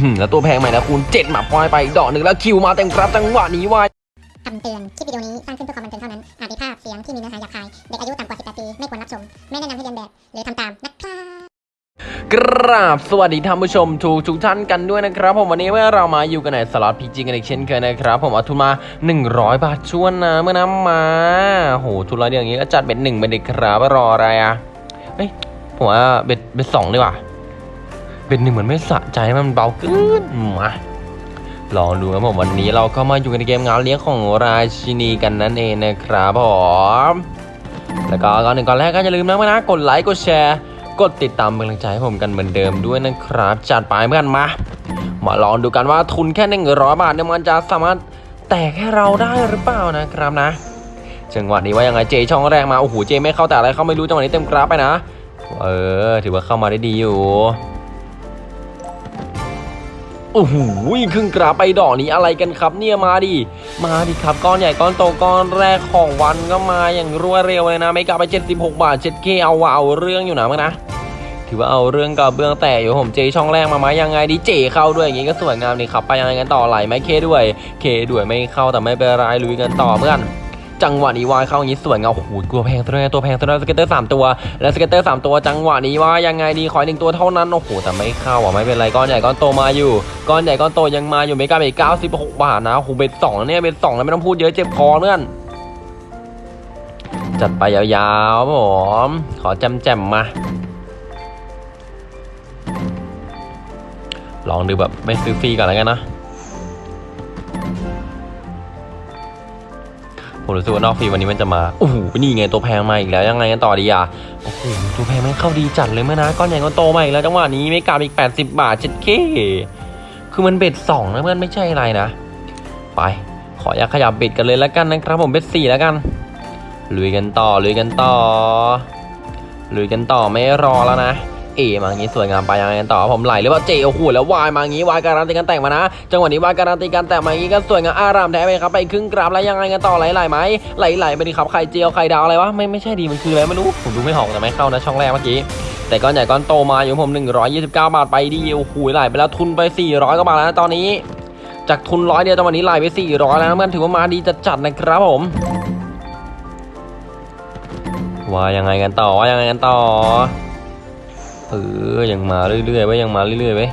หืมแล้วตัวแพงใหม่นะคุณเจ็ดหมาปล่อยไปดอกหนึ่งแล้วคิวมาเต็มครับจังหวะนี้ว่าคำเตือน คลิปวิดีโอนี้สร้างขึ้นเพื่อความบันเทิงเท่านั้น อาจมีภาพเสียงที่มีเนื้อหาหยาบคาย เด็กอายุต่ำกว่า 18 ปี ไม่ควรรับชม ไม่แนะนำให้เรียนแบบ หรือทำตามนะครับกราบสวัสดีท่านผู้ชมทุกทุกท่านกันด้วยนะครับ ผมวันนี้เมื่อเรามาอยู่กันในสล็อตพีจีกันอีกเช่นเคยนะครับ ผมเอาทุนมา 100 บาทชวนนะ เมื่อน้ำมาโหทุนละเดียวอย่างนี้ก็จัดเบ็ดหนึ่งไปเด็กครับรออะไรอะเฮ้ยผมว่าเบ็ดเบ็ดสองดีกว่า เบ็ดหนึ่งเหมือนไม่สะใจมันเบาเกินมาลองดูครับผมวันนี้เราก็มาอยู่ในเกมงานเลี้ยงของราชินีกันนั่นเองนะครับผมแล้วก็ก่อนหนึ่งก่อนแรกก็อย่าลืมนะนะกดไลค์กดแชร์ กดติดตามเป็นกำลังใจให้ผมกันเหมือนเดิมด้วยนะครับ จัดไปเพื่อนมา มาลองดูกันว่าทุนแค่หนึ่งร้อยบาทเนี่ยมันจะสามารถแตกให้เราได้หรือเปล่านะครับนะจังหวะนี้ว่ายังไงเจช่องแรกมาโอ้โหเจไม่เข้าแต่อะไรเขาไม่รู้จังหวะนี้เต็มกราฟไปนะ เออ ถือว่าเข้ามาได้ดีอยู่ โอ้โหครึ่งกราไปดอกนี้อะไรกันครับ เนี่ยมาดิมาดิครับก้อนใหญ่ก้อนโตก้อนแรกของวันก็มาอย่างรวดเร็วเลยนะไม่กลับไป 76 บาท 7K เอาว่าเอาเรื่องอยู่นะมั้งนะถือว่าเอาเรื่องกับเบื้องแต่อยู่ผมเจช่องแรกมาไหมยังไงดีเจเข้าด้วยอย่างงี้ก็สวยงามนี่ครับไปยังไงกันต่อไหลไหมเคด้วย เคด้วยไม่เข้าแต่ไม่เป็นไรลุยกันต่อเพื่อน จังหวะนี้วายเข้าอย่างนี้สวยเงามโอ้โหตัวแพงตัวนี้ตัวแพงตัวนี้สเก็ตเตอร์สามตัว แล้วสเก็ตเตอร์สามตัวจังหวะนี้ว่ายังไงดีขอหนึ่งตัวเท่านั้นโอ้โหแต่ไม่เข้าอะไม่เป็นไรก้อนใหญ่ก้อนโตมาอยู่ก้อนใหญ่ก้อนโตยังมาอยู่ไม่กาไปเก้าสิบหกบาทนะโอ้โหเบ็ดสองเนี่ยเบ็ดสองแล้วไม่ต้องพูดเยอะเจ็บคอเพื่อนจัดไปยาวๆผมขอแจมๆมาลองดูแบบไม่ซื้อฟรีก่อนแล้วกันนะ ผมรู้สึกว่านอกฟรีวันนี้มันจะมาโอ้โหนี่ไงตัวแพงมาอีกแล้วยังไงกันต่อดีอะโอ้โหตัวแพงมันเข้าดีจัดเลยเมื่อนะก้อนใหญ่ก้อนโตมาอีกแล้วจังหวะนี้ไม่กลับอีก 80 บาทเจ็ดเคคือมันเบ็ดสองนะเพื่อนไม่ใช่อะไรนะไปขออยากขยับเบ็ดกันเลยแล้วกันนะครับผมเบ็ดสี่แล้วกันลุยกันต่อลุยกันต่อลุยกันต่อไม่รอแล้วนะ เอมาอย่างนี้สวยงามไปยังไงกันต่อผมไหลหรือเปล่าเจโอ้โหแล้ววายมาอย่างนี้วายการันตีกันแต่งมานะ จังหวะนี้วายการันตีกันแต่งมาอย่างนี้ก็สวยงามอารามแท้ไปครับไปครึ่งกราฟแล้วยังไงกันต่อไหลไหลไหมไหลไหลไปดิครับใครเจียวใครดาวอะไรวะไม่ไม่ใช่ดีมันคืออะไรไม่รู้ผมดูไม่ออกแต่ไม่เข้านะช่องแรกเมื่อกี้แต่ก้อนใหญ่ก้อนโตมาอยู่ผม 129 บาทไปดีโอ้โหไหลไปแล้วทุนไป 400กว่าบาทแล้วตอนนี้ จากทุนร้อยเดียวตอนนี้ไหลไป 400 แล้วนะมันถือว่ามาดีจัดนะครับผมว่ายังไงกันต่อว่ายังไงกันต่อ เออยังมาเรื่อยๆไว้ยังมาเรื่อยๆไว้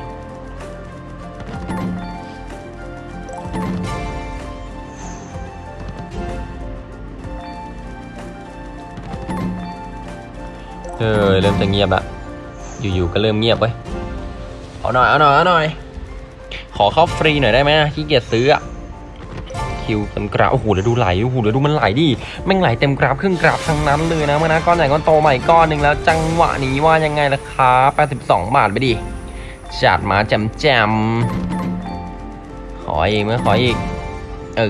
เออเริ่มจะเงียบละอยู่ๆก็เริ่มเงียบไว้เอาหน่อยเอาหน่อยเอาหน่อยขอเข้าฟรีหน่อยได้ไหมขี้เกียจซื้ออะ คิวเต็มกราฟโอ้โหเดี๋ยวดูไหลโอ้โหเดี๋ยวดูมันไหลดิแม่งไหลเต็มกราฟครึ่งกราฟทั้งนั้นเลยนะเมื่อนะก้อนใหญ่ก้อนโตใหม่ก้อนหนึ่งแล้วจังหวะนี้ว่ายังไงล่ะครับ82 บาทไปดิจัดมาแจมแจมๆขออีกเมื่อขออีก เอ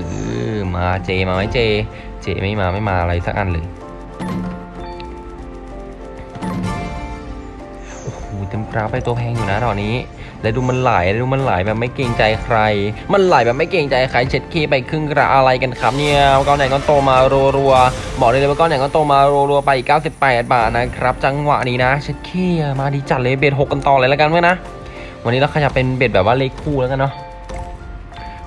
อมาเจมาไหมเจ เจไม่มาไม่มาอะไรสักอันเลยโอ้โหเต็มกราฟไปตัวแพงอยู่นะตอนนี้ แล้วดูมันไหลแล้วดูมันไหลแบบไม่เกรงใจใคร มันไหลแบบไม่เกรงใจใครเช็ดเคไปครึ่งกระอะไรกันครับเนี่ยก้อนไหนก้อนโตมารัวๆบอกเลยเลยว่าก้อนไหนก้อนโตมารัวๆไปอีก98 บาทนะครับ จังหวะนี้นะเช็ดเคมาดีจัดเลยเบ็ดหกกันต่อเลยแล้วกันเมื่อนะวันนี้เราขยับเป็นเบ็ดแบบว่าเล็กคู่แล้วกันเนาะ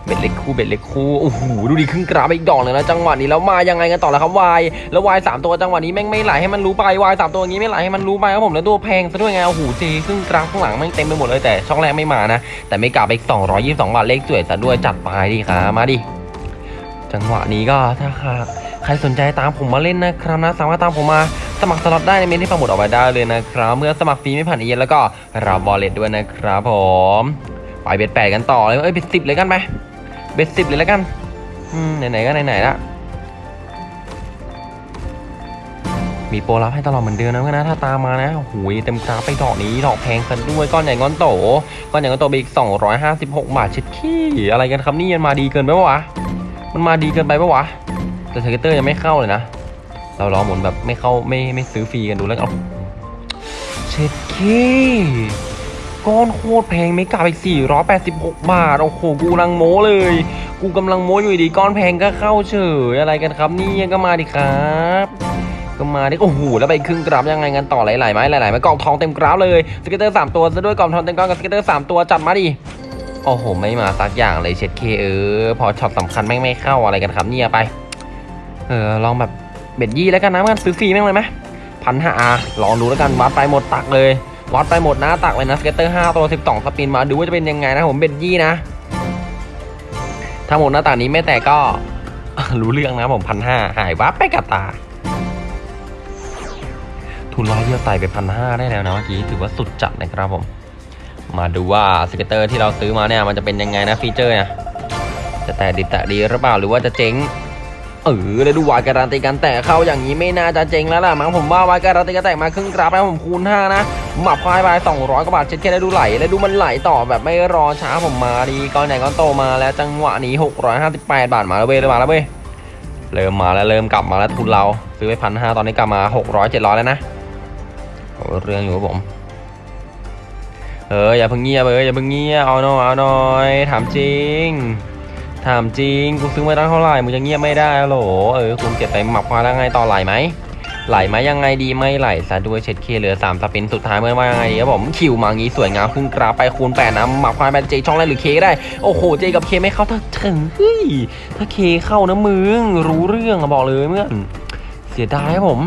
เบ็ดเล็กคู่เบ็ดเล็กคู่โอ้โหดูดิครึ่งกราฟไปอีกดอกเลยนะจังหวะนี้แล้วมายังไงกันต่อแล้วครับวายแล้ววายสามตัวจังหวะนี้แม่งไม่ไหลให้มันรู้ไปวายสามตัวอย่างนี้ไม่ไหลให้มันรู้ไปครับผมแล้วตัวแพงซะด้วยไงโอ้โหเจครึ่งกราฟข้างหลังแม่งเต็มไปหมดเลยแต่ช่องแรกไม่มานะแต่ไม่กลับไปอีก222บาทเลขสวยซะด้วยจัดไปดิครับมาดิจังหวะนี้ก็ถ้าหากใครสนใจตามผมมาเล่นนะครับนะสามารถตามผมมาสมัครสล็อตได้ในเมนที่ปังหมดออกไปได้เลยนะครับ เมื่อสมัครฟรีไม่ผ่านเอเย็นแล้วก็รับบอลเลตด้วยนะครับผม ไปเบ็ดแปดกันต่อเลยเอ้ยเบ็ดสิบเลยกันไป เบ็ดสิบเลยแล้วกันไหนๆก็ไหนๆละมีโปรลับให้ตลอดเหมือนเดิมนะเพื่อนนะถ้าตามมานะโอ้โหเต็มกราฟไปดอกนี้ดอกแพงซะด้วยก้อนใหญ่ก้อนโตก้อนใหญ่ก้อนโตไปอีก 256 บาทเช็ดขี้อะไรกันครับนี่มันมาดีเกินไปปะวะมันมาดีเกินไปปะวะแต่เทอร์เกเตอร์ยังไม่เข้าเลยนะเรารอหมุนแบบไม่เข้าไม่ไม่ซื้อฟรีกันดูแล้วเอาเช็ดขี้ ก้อนโคตรแพงไม่กลับอีก486 บาท โอ้โห กูกำลังโม้เลย กูกำลังโม้อยู่ดีก้อนแพงก็เข้าเฉยอะไรกันครับนี่ก็มาดิครับก็มาดิโอ้โหแล้วไปครึ่งกราฟยังไงกันต่อหลายๆไม้หลายๆไม้กล่องทองเต็มกราฟเลย scatter สามตัวซะด้วยกล่องทองเต็มก้อนกับ scatter สามตัวจัดมาดิโอ้โหไม่มาสักอย่างเลยเช็ดเข้เออพอช็อตสำคัญแม่งไม่เข้าอะไรกันครับเนี่ยไปเออลองแบบ bet ยี่แล้วกันนะมันซื้อฟรีแม่งเลยไหมพันห้าลองดูแล้วกันวัดไปหมดตักเลย วัดไปหมดหน้าตักเลยนะ scatter ห้าตัวสิบสอง spin มาดูว่าจะเป็นยังไงนะผม bet ยี่นะ ถ้าหมดหน้าตักนี้ไม่แตกก็รู้เรื่องนะผมพันห้าหายวับไปกับตา ทุนร้อยเดียวไต่ไปพันห้าได้แล้วนะเมื่อกี้ถือว่าสุดจัดนะครับผม มาดูว่า scatter ที่เราซื้อมาเนี่ยมันจะเป็นยังไงนะ feature เนี่ยจะแตะดิบแตะดีหรือเปล่าหรือว่าจะเจ๊ง เออแล้วดูวายการันตีกันแตะเข้าอย่างนี้ไม่น่าจะเจ๊งแล้วล่ะมั้งผมว่าวายการันตีกันแตะมาครึ่งกราฟแล้วผมคูณ5นะหมับคว้าไป200กว่าบาทเช็ดแค่ได้ดูไหลแล้วดูมันไหลต่อแบบไม่รอช้าผมมาดีก้อนใหญ่ก้อนโตมาแล้วจังหวะนี้ 658 บาทมาแล้วเว้ยเริ่มาแล้วเว้ยเริ่มมาแล้วเริ่มกลับมาแล้วทุนเราซื้อไปพันห้าตอนนี้กลับมา 600 700 แล้วนะโอ้เรื่องอยู่ครับผมเอออย่าเพิ่งเงียบเอออย่าเพิ่งเงียบเอาหน่อยเอาหน่อยถามจริง ถามจริงกูซื้อมาตั้งเท่าไหร่มึงจะเงียบไม่ได้ฮัลโหลเออคุณเก็บไปหมักมาแล้วไงต่อไหลไหมไหลไหมยังไงดีไม่ไหลซะด้วยเช็ดเคเหลือ3สปินสุดท้ายเมื่อว่ายังไงครับผมคิวมางี้สวยงามพุ่งกราไปคูณ8นะหมักควายไปเจช่องแรกหรือเคได้โอ้โหเจกับเคไม่เข้าถ้าถึงเฮ้ยถ้าเคเข้านะมึงรู้เรื่องอะบอกเลยเมื่อนเสียดายครับผม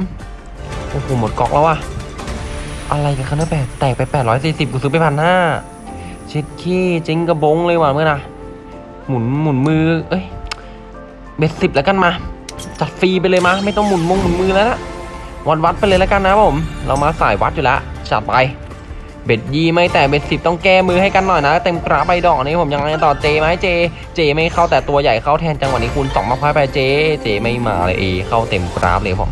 โอ้โหหมดก๊อกแล้วอะอะไรกันครับเนี่ยแปดแตกไป840กูซื้อไปพันห้าเช็ดขี้เจ๊งกระบงเลยว่ะเมื่อนะ หมุนหมุนมือ เอ้ยเบ็ดสิบแล้วกันมาจัดฟรีไปเลยมาไม่ต้องหมุนมงหมุนมือแล้วนะวัดวัดไปเลยแล้วกันนะผม เรามาสายวัดอยู่แล้วจัดไป เบ็ดยี่ไม่แต่เบ็ดสิบต้องแก้มือให้กันหน่อยนะ เต็มกราไปดอกนี้ผมยังไงต่อเจไหมเจ เจไม่เข้าแต่ตัวใหญ่เข้าแทนจังหวะนี้คูณสองมาพายไปเจ เจไม่มาเลยเอเข้าเต็มกราฟเลยผม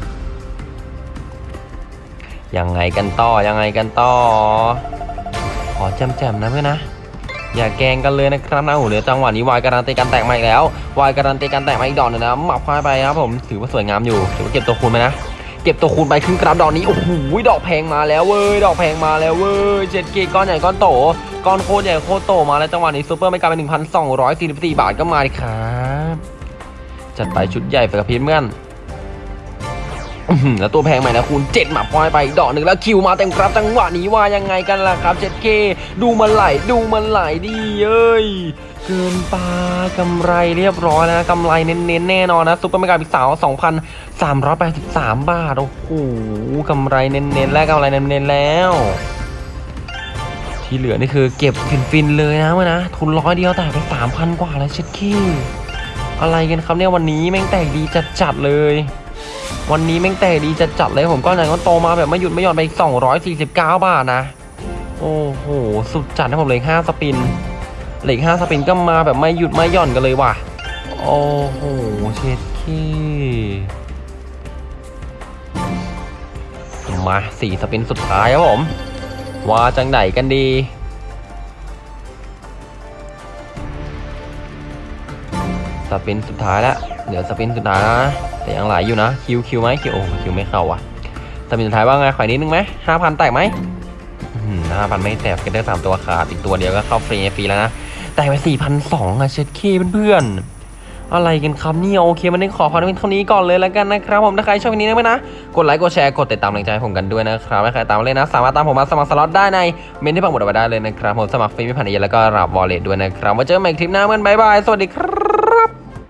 ยังไงกันต่อยังไงกันต่อขอแจมนะเพื่อนนะ อย่าแกงกันเลยนะครับนะโอ้โหเดี๋ยวจังหวะนี้วายการันตีการแตกมาอีกแล้ววายการันตีการแตกมาอีกดอกหนึงนะหมับควายไปครับผมถือว่าสวยงามอยู่ถือว่าเก็บตัวคูณไปนะเก็บตัวคูณไปครึ่งกราฟดอกนี้โอ้โหดอกแพงมาแล้วเว้ยดอกแพงมาแล้วเว้ยเจ็ดเกก้อนใหญ่ก้อนโตก้อนโคตรใหญ่โคตรโตมาแล้วจังหวะนี้ซูเปอร์ไม่กลายเป็น1,244บาทก็มาดิครับจัดไปชุดใหญ่ไปกับพีเพื่อน แล้วตัวแพงใหม่นะคุณเจ็ดหมาพอยไปอีกดอกหนึ่งแล้วคิวมาเต็มครับจังหวะนี้ว่ายังไงกันล่ะครับ 7K ดูมันไหลดูมันไหลดีเอ้ยเกินไปกำไรเรียบร้อยแล้วนะกำไรเน้นๆแน่นอนนะซุปเปอร์เมกาพิกสาว2,383 บาท โอ้โหกำไรเน้นๆ และกำไรเน้นๆ แล้ว ที่เหลือนี่คือเก็บฟินๆ เลยนะเมื่อนะ ทุนร้อยเดียวแต่ไป 3,000 กว่าแล้วเช็ดขี้อะไรกันครับเนี่ยวันนี้แม่งแตกดีจัดๆเลย วันนี้แม่งแต่ดีจะจัดเลยผมก็ไหนก็โตมาแบบไม่หยุดไม่หย่อนไปอีก249 บาทนะ โอ้โห สุดจัดนะผมเหลย5สปินเหลย5สปินก็มาแบบไม่หยุดไม่หย่อนกันเลยว่ะ โอ้โห เช็ดเข้มาสี่ spin สุดท้ายครับผม ว่าจังไหนกันดี spin สุดท้ายแล้วเดี๋ยว spin สุดท้ายนะแต่ยังไหลอยู่นะคิวคิวไหมคิวโอ้คิวไม่เข้าว่ะ spin สุดท้ายว่าไงขอยนิดนึงไหมห้าพันแตกไหมห้าพันไม่แตกกันได้สามตัวขาดอีกตัวเดียวก็เข้าฟรีฟรีแล้วนะแตกไปสี่พันสองอะเช็ดเข้เพื่อนอะไรกันครับเนี่ยโอเควันนี้ขอความเป็นเท่านี้ก่อนเลยแล้วกันนะครับผมถ้าใครชอบวันนี้นะเพื่นะ กดไลค์กดแชร์กดติดตามแรงใจให้ผมกันด้วยนะครับถ้าใครตามเลยนะ สามารถตามผมมาสมัครสล็อตได้ในเมนต์ที่ปักหมุดเอาไว้ได้เลยนะครับผมสมัครฟรีไม่ผ่านเอเย่นต์แล้วก็รับ wallet ด้วยนะครับไว้เจอกันใหม่คลิปหน้าเพื่อน bye bye สวัสดีครับ